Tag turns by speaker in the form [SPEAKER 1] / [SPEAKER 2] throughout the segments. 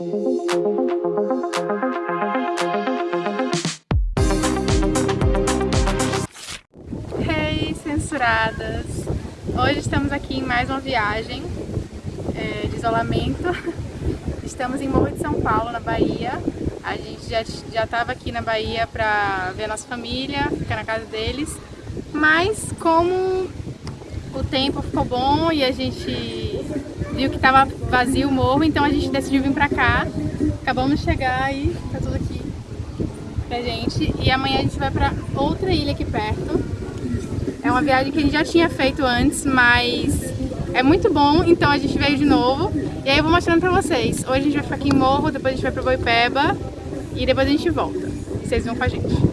[SPEAKER 1] Hey, censuradas! Hoje estamos aqui em mais uma viagem é, de isolamento. Estamos em Morro de São Paulo, na Bahia. A gente já já estava aqui na Bahia para ver a nossa família, ficar na casa deles. Mas como o tempo ficou bom e a gente viu que estava vazio o morro, então a gente decidiu vir pra cá. Acabamos de chegar e tá tudo aqui pra gente. E amanhã a gente vai pra outra ilha aqui perto. É uma viagem que a gente já tinha feito antes, mas é muito bom, então a gente veio de novo. E aí eu vou mostrando pra vocês. Hoje a gente vai ficar aqui em Morro, depois a gente vai pra Boipeba e depois a gente volta. Vocês vão com a gente.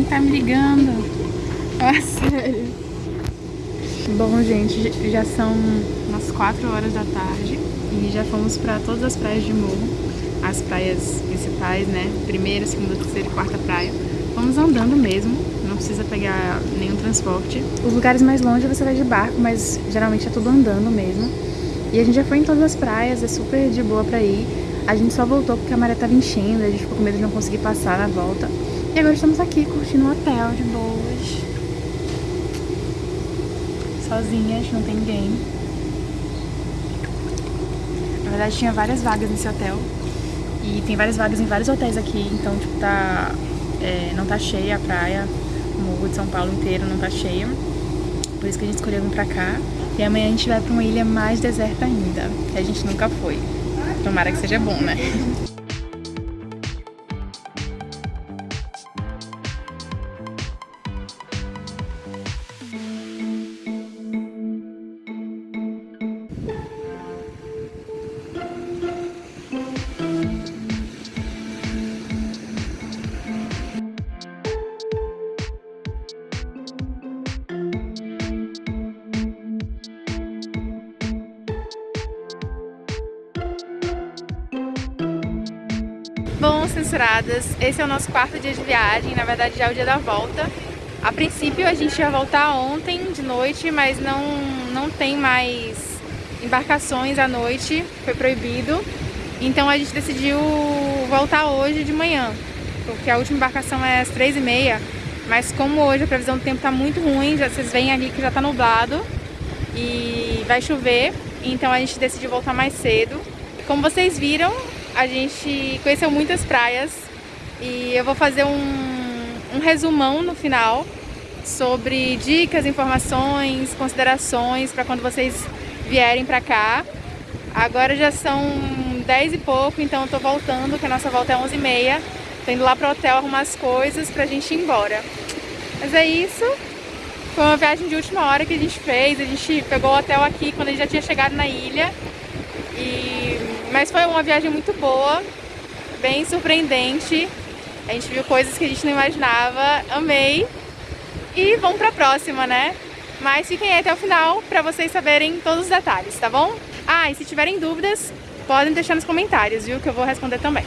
[SPEAKER 1] Quem tá me ligando? Ah, sério. Bom, gente, já são umas 4 horas da tarde e já fomos pra todas as praias de Morro. As praias principais, né? Primeira, segunda, terceira e quarta praia. Vamos andando mesmo, não precisa pegar nenhum transporte. Os lugares mais longe você vai de barco, mas geralmente é tudo andando mesmo. E a gente já foi em todas as praias, é super de boa pra ir. A gente só voltou porque a maré tava enchendo, a gente ficou com medo de não conseguir passar na volta. E agora estamos aqui curtindo um hotel de boas. Sozinhas, não tem ninguém. Na verdade tinha várias vagas nesse hotel. E tem várias vagas em vários hotéis aqui, então tipo tá. É, não tá cheia a praia. O morro de São Paulo inteiro não tá cheio. Por isso que a gente escolheu vir pra cá. E amanhã a gente vai pra uma ilha mais deserta ainda, que a gente nunca foi. Tomara que seja bom, né? Censuradas, esse é o nosso quarto dia de viagem, na verdade já é o dia da volta. A princípio a gente ia voltar ontem de noite, mas não, não tem mais embarcações à noite, foi proibido. Então a gente decidiu voltar hoje de manhã, porque a última embarcação é às três e meia. Mas como hoje a previsão do tempo está muito ruim, já, vocês veem ali que já está nublado e vai chover, então a gente decidiu voltar mais cedo. Como vocês viram, a gente conheceu muitas praias e eu vou fazer um um resumão no final sobre dicas, informações, considerações para quando vocês vierem para cá. Agora já são 10 e pouco, então eu tô voltando, que a nossa volta é 11 e meia. Tô indo lá pro hotel arrumar as coisas pra gente ir embora. Mas é isso. Foi uma viagem de última hora que a gente fez. A gente pegou o hotel aqui quando a gente já tinha chegado na ilha. E... Mas foi uma viagem muito boa, bem surpreendente. A gente viu coisas que a gente não imaginava, amei. E vamos pra próxima, né? Mas fiquem aí até o final pra vocês saberem todos os detalhes, tá bom? Ah, e se tiverem dúvidas, podem deixar nos comentários, viu? Que eu vou responder também.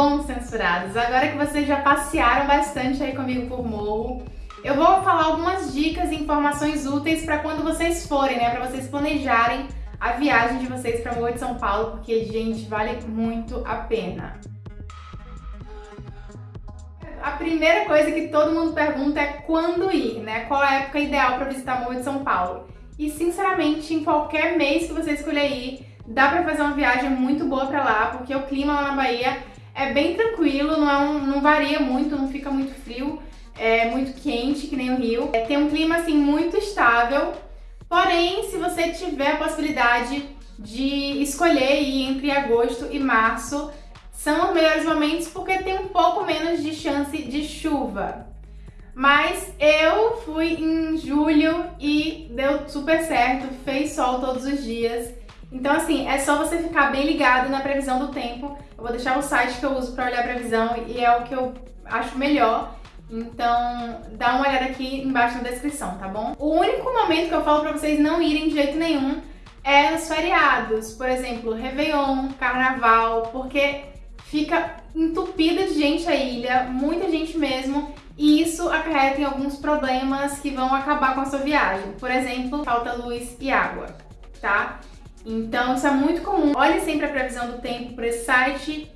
[SPEAKER 1] Bom, censurados, agora que vocês já passearam bastante aí comigo por morro, eu vou falar algumas dicas e informações úteis para quando vocês forem, né? Para vocês planejarem a viagem de vocês para Morro de São Paulo, porque, gente, vale muito a pena. A primeira coisa que todo mundo pergunta é quando ir, né? Qual a época ideal para visitar Morro de São Paulo? E, sinceramente, em qualquer mês que você escolher ir, dá para fazer uma viagem muito boa para lá, porque o clima lá na Bahia é bem tranquilo, não, é um, não varia muito, não fica muito frio, é muito quente, que nem o Rio. É, tem um clima, assim, muito estável, porém, se você tiver a possibilidade de escolher ir entre agosto e março, são os melhores momentos porque tem um pouco menos de chance de chuva. Mas eu fui em julho e deu super certo, fez sol todos os dias. Então, assim, é só você ficar bem ligado na previsão do tempo. Eu vou deixar o site que eu uso para olhar a previsão e é o que eu acho melhor. Então, dá uma olhada aqui embaixo na descrição, tá bom? O único momento que eu falo pra vocês não irem de jeito nenhum é nos feriados. Por exemplo, Réveillon, Carnaval, porque fica entupida de gente a ilha, muita gente mesmo, e isso acarreta em alguns problemas que vão acabar com a sua viagem. Por exemplo, falta luz e água, tá? Então isso é muito comum. Olhe sempre a previsão do tempo por esse site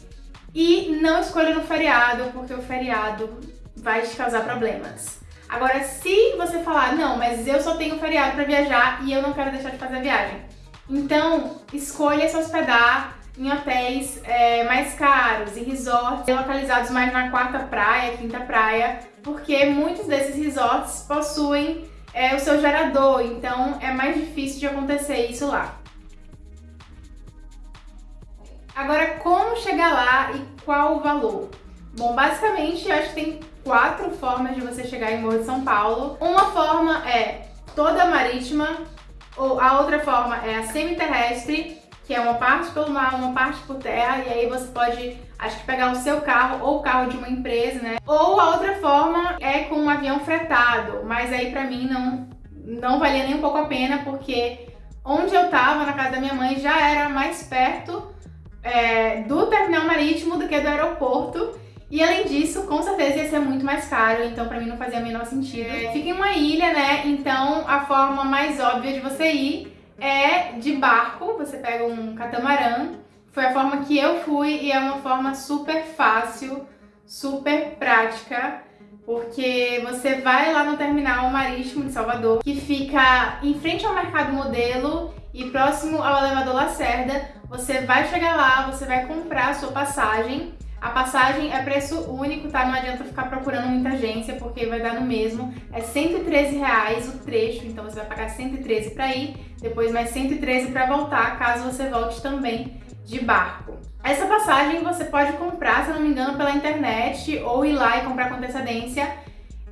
[SPEAKER 1] e não escolha no feriado, porque o feriado vai te causar problemas. Agora, se você falar, não, mas eu só tenho feriado para viajar e eu não quero deixar de fazer a viagem, então escolha se hospedar em hotéis é, mais caros, em resorts localizados mais na quarta praia, quinta praia, porque muitos desses resorts possuem é, o seu gerador, então é mais difícil de acontecer isso lá. Agora, como chegar lá e qual o valor? Bom, basicamente, eu acho que tem quatro formas de você chegar em Morro de São Paulo. Uma forma é toda marítima, ou a outra forma é a semiterrestre, que é uma parte pelo mar, uma parte por terra, e aí você pode, acho que pegar o seu carro ou o carro de uma empresa, né? Ou a outra forma é com um avião fretado, mas aí pra mim não, não valia nem um pouco a pena, porque onde eu tava, na casa da minha mãe, já era mais perto é, do terminal marítimo do que do aeroporto. E além disso, com certeza ia ser muito mais caro, então pra mim não fazia o menor sentido. É, fica em uma ilha, né? Então a forma mais óbvia de você ir é de barco, você pega um catamarã. Foi a forma que eu fui e é uma forma super fácil, super prática, porque você vai lá no terminal marítimo de Salvador, que fica em frente ao Mercado Modelo e próximo ao elevador Lacerda, você vai chegar lá, você vai comprar a sua passagem. A passagem é preço único, tá? Não adianta ficar procurando muita agência, porque vai dar no mesmo. É 113 reais o trecho, então você vai pagar 113 para ir, depois mais 113 para voltar, caso você volte também de barco. Essa passagem você pode comprar, se não me engano, pela internet ou ir lá e comprar com antecedência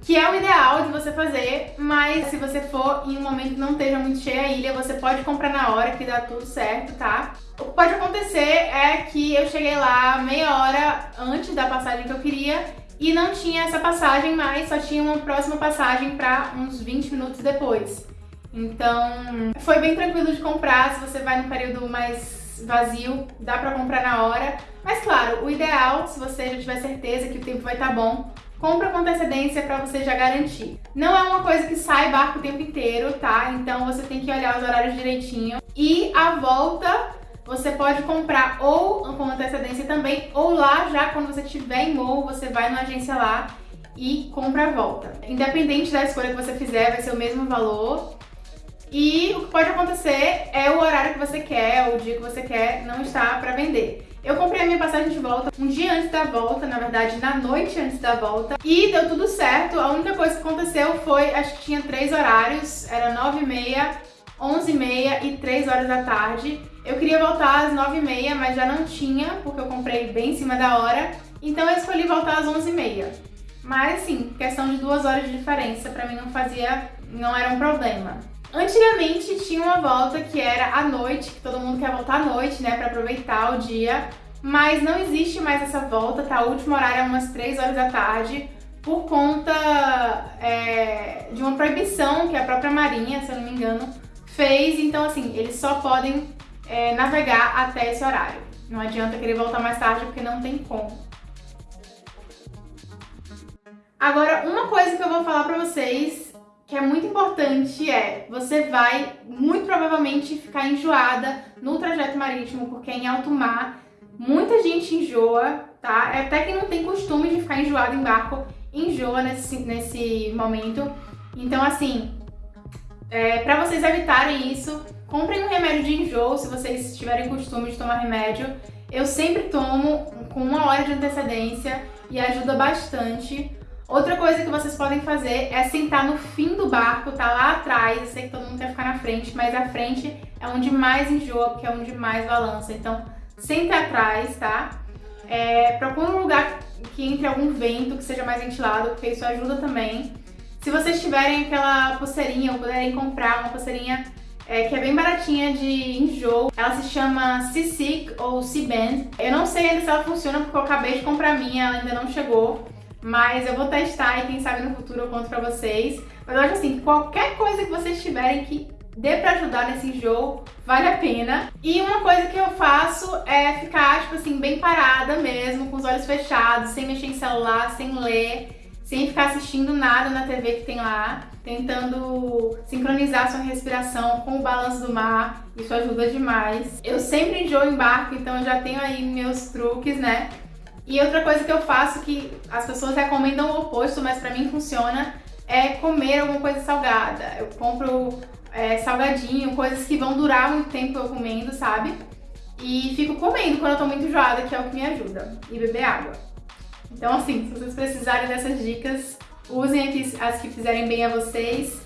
[SPEAKER 1] que é o ideal de você fazer, mas se você for em um momento que não esteja muito cheia a ilha, você pode comprar na hora que dá tudo certo, tá? O que pode acontecer é que eu cheguei lá meia hora antes da passagem que eu queria e não tinha essa passagem mais, só tinha uma próxima passagem para uns 20 minutos depois. Então, foi bem tranquilo de comprar, se você vai num período mais vazio, dá pra comprar na hora. Mas claro, o ideal, se você já tiver certeza que o tempo vai estar tá bom, compra com antecedência para você já garantir. Não é uma coisa que sai barco o tempo inteiro, tá? Então você tem que olhar os horários direitinho. E a volta você pode comprar ou com antecedência também, ou lá já quando você estiver em Morro, você vai na agência lá e compra a volta. Independente da escolha que você fizer, vai ser o mesmo valor. E o que pode acontecer é o horário que você quer, o dia que você quer, não está para vender. Eu comprei a minha passagem de volta um dia antes da volta, na verdade na noite antes da volta, e deu tudo certo. A única coisa que aconteceu foi, acho que tinha três horários, era 9h30, 11h30 e 3 horas da tarde. Eu queria voltar às 9h30, mas já não tinha, porque eu comprei bem em cima da hora. Então eu escolhi voltar às 11h30. Mas assim, questão de duas horas de diferença, pra mim não fazia, não era um problema. Antigamente tinha uma volta que era à noite, que todo mundo quer voltar à noite, né, pra aproveitar o dia. Mas não existe mais essa volta, tá? O último horário é umas 3 horas da tarde, por conta é, de uma proibição que a própria Marinha, se eu não me engano, fez. Então, assim, eles só podem é, navegar até esse horário. Não adianta querer voltar mais tarde porque não tem como. Agora, uma coisa que eu vou falar pra vocês que é muito importante é, você vai muito provavelmente ficar enjoada no trajeto marítimo, porque em alto mar muita gente enjoa, tá? É até quem não tem costume de ficar enjoado em barco, enjoa nesse, nesse momento. Então, assim, é, pra vocês evitarem isso, Comprem um remédio de enjoo se vocês tiverem costume de tomar remédio. Eu sempre tomo com uma hora de antecedência e ajuda bastante. Outra coisa que vocês podem fazer é sentar no fim do barco, tá lá atrás. Eu sei que todo mundo quer ficar na frente, mas a frente é onde mais enjoa, porque é onde mais balança. Então, senta atrás, tá? É, procura um lugar que entre algum vento, que seja mais ventilado, porque isso ajuda também. Se vocês tiverem aquela pulseirinha ou puderem comprar uma pulseirinha é, que é bem baratinha de enjoo. Ela se chama C-Sick ou C-Band. Eu não sei ainda se ela funciona porque eu acabei de comprar a minha, ela ainda não chegou. Mas eu vou testar e quem sabe no futuro eu conto pra vocês. Mas eu acho assim, qualquer coisa que vocês tiverem que dê pra ajudar nesse enjoo, vale a pena. E uma coisa que eu faço é ficar, tipo assim, bem parada mesmo, com os olhos fechados, sem mexer em celular, sem ler sem ficar assistindo nada na TV que tem lá, tentando sincronizar sua respiração com o balanço do mar, isso ajuda demais. Eu sempre enjoo em barco, então eu já tenho aí meus truques, né? E outra coisa que eu faço que as pessoas recomendam o oposto, mas pra mim funciona, é comer alguma coisa salgada. Eu compro é, salgadinho, coisas que vão durar muito tempo eu comendo, sabe? E fico comendo quando eu tô muito enjoada, que é o que me ajuda. E beber água. Então assim, se vocês precisarem dessas dicas, usem as que fizerem bem a vocês,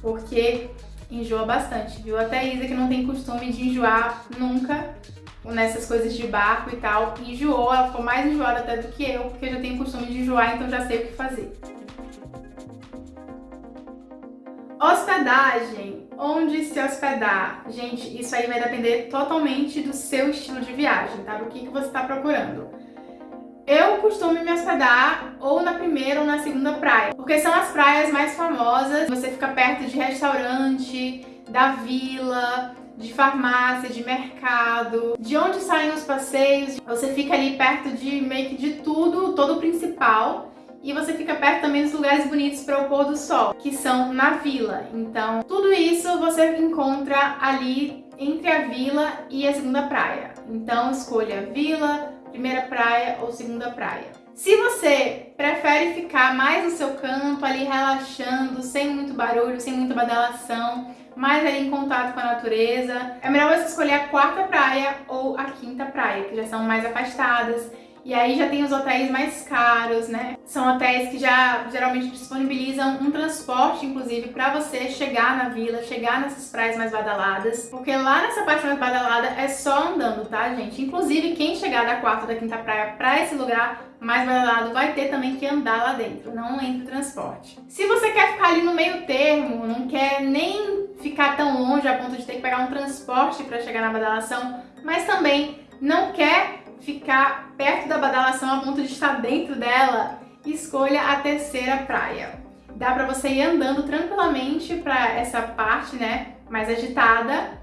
[SPEAKER 1] porque enjoa bastante, viu? Até Isa, que não tem costume de enjoar nunca nessas coisas de barco e tal, enjoou, ela ficou mais enjoada até do que eu, porque eu já tenho costume de enjoar, então já sei o que fazer. Hospedagem. Onde se hospedar? Gente, isso aí vai depender totalmente do seu estilo de viagem, tá? Do que, que você está procurando. Eu costumo me hospedar ou na primeira ou na segunda praia, porque são as praias mais famosas. Você fica perto de restaurante, da vila, de farmácia, de mercado, de onde saem os passeios. Você fica ali perto de meio que de tudo, todo o principal. E você fica perto também dos lugares bonitos para o pôr do sol, que são na vila. Então, tudo isso você encontra ali entre a vila e a segunda praia. Então, escolha vila, primeira praia ou segunda praia. Se você prefere ficar mais no seu canto, ali relaxando, sem muito barulho, sem muita badalação, mais ali em contato com a natureza, é melhor você escolher a quarta praia ou a quinta praia, que já são mais afastadas, e aí já tem os hotéis mais caros, né? São hotéis que já geralmente disponibilizam um transporte, inclusive, para você chegar na vila, chegar nessas praias mais badaladas. Porque lá nessa parte mais badalada é só andando, tá, gente? Inclusive, quem chegar da quarta da quinta praia para esse lugar mais badalado vai ter também que andar lá dentro, não entra transporte. Se você quer ficar ali no meio termo, não quer nem ficar tão longe a ponto de ter que pegar um transporte para chegar na badalação, mas também não quer ficar perto da badalação a ponto de estar dentro dela, escolha a terceira praia. Dá pra você ir andando tranquilamente pra essa parte, né, mais agitada,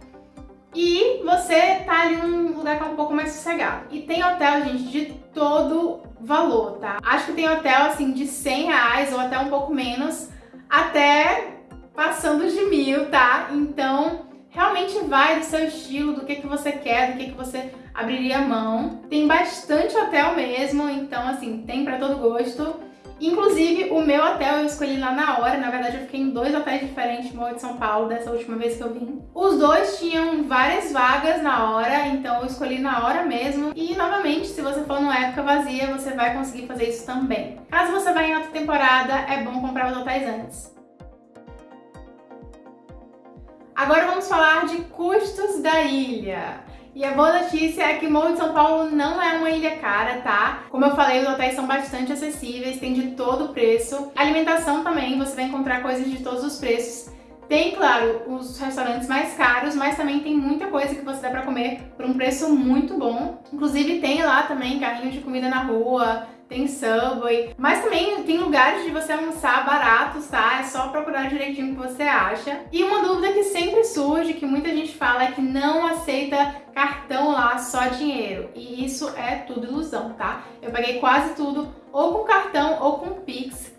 [SPEAKER 1] e você tá ali num lugar que é um pouco mais sossegado. E tem hotel, gente, de todo valor, tá? Acho que tem hotel, assim, de 100 reais ou até um pouco menos, até passando de mil, tá? Então, realmente vai do seu estilo, do que, que você quer, do que, que você abriria mão. Tem bastante hotel mesmo, então, assim, tem pra todo gosto. Inclusive, o meu hotel eu escolhi lá na hora, na verdade eu fiquei em dois hotéis diferentes no de São Paulo, dessa última vez que eu vim. Os dois tinham várias vagas na hora, então eu escolhi na hora mesmo. E, novamente, se você for numa época vazia, você vai conseguir fazer isso também. Caso você vá em outra temporada, é bom comprar os hotéis antes. Agora vamos falar de custos da ilha. E a boa notícia é que Morro de São Paulo não é uma ilha cara, tá? Como eu falei, os hotéis são bastante acessíveis, tem de todo o preço. Alimentação também, você vai encontrar coisas de todos os preços. Tem, claro, os restaurantes mais caros, mas também tem muita coisa que você dá pra comer por um preço muito bom. Inclusive tem lá também carrinho de comida na rua, tem Subway, mas também tem lugares de você almoçar baratos, tá? É só procurar direitinho o que você acha. E uma dúvida que sempre surge, que muita gente fala, é que não aceita cartão lá, só dinheiro. E isso é tudo ilusão, tá? Eu paguei quase tudo ou com cartão ou com Pix.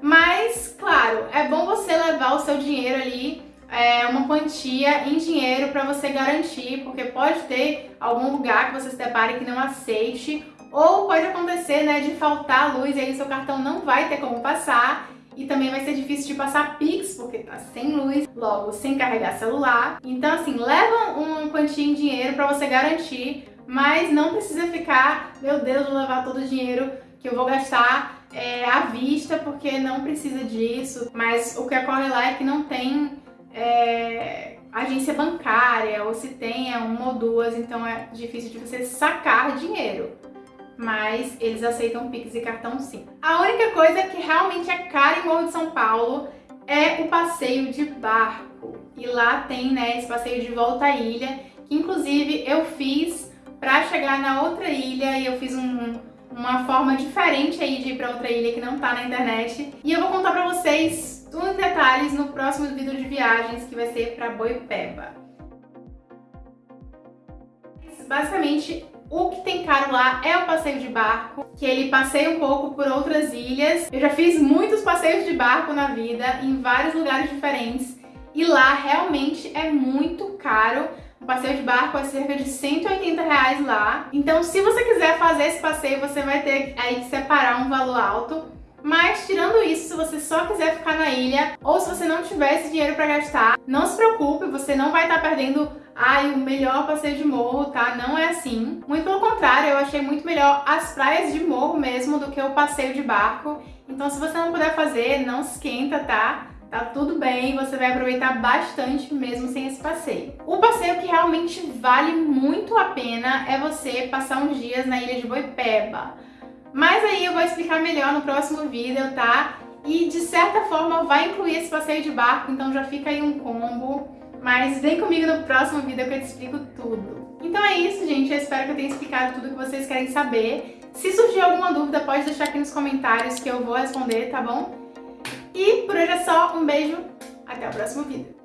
[SPEAKER 1] Mas, claro, é bom você levar o seu dinheiro ali é, uma quantia em dinheiro para você garantir, porque pode ter algum lugar que você se depare que não aceite ou pode acontecer, né, de faltar luz e aí seu cartão não vai ter como passar e também vai ser difícil de passar Pix, porque tá sem luz, logo sem carregar celular. Então, assim, leva uma quantia em dinheiro para você garantir, mas não precisa ficar, meu Deus, vou levar todo o dinheiro que eu vou gastar é, à vista, porque não precisa disso. Mas o que ocorre lá é que não tem é, agência bancária, ou se tem é uma ou duas, então é difícil de você sacar dinheiro mas eles aceitam Pix e cartão sim. A única coisa que realmente é cara em Morro de São Paulo é o passeio de barco. E lá tem, né, esse passeio de volta à ilha, que inclusive eu fiz para chegar na outra ilha e eu fiz um, uma forma diferente aí de ir para outra ilha que não tá na internet. E eu vou contar para vocês tudo em detalhes no próximo vídeo de viagens que vai ser para Boipeba. Basicamente, o que tem caro lá é o passeio de barco, que ele passeia um pouco por outras ilhas. Eu já fiz muitos passeios de barco na vida, em vários lugares diferentes, e lá realmente é muito caro. O passeio de barco é cerca de 180 reais lá. Então, se você quiser fazer esse passeio, você vai ter aí que separar um valor alto. Mas, tirando isso, se você só quiser ficar na ilha, ou se você não tiver esse dinheiro para gastar, não se preocupe, você não vai estar tá perdendo ai, o melhor passeio de morro, tá? Não é assim. Muito pelo contrário, eu achei muito melhor as praias de morro mesmo do que o passeio de barco. Então se você não puder fazer, não se esquenta, tá? Tá tudo bem, você vai aproveitar bastante mesmo sem esse passeio. O passeio que realmente vale muito a pena é você passar uns dias na ilha de Boipeba. Mas aí eu vou explicar melhor no próximo vídeo, tá? E de certa forma vai incluir esse passeio de barco, então já fica aí um combo. Mas vem comigo no próximo vídeo que eu te explico tudo. Então é isso, gente. Eu espero que eu tenha explicado tudo que vocês querem saber. Se surgir alguma dúvida, pode deixar aqui nos comentários que eu vou responder, tá bom? E por hoje é só. Um beijo. Até o próximo vídeo.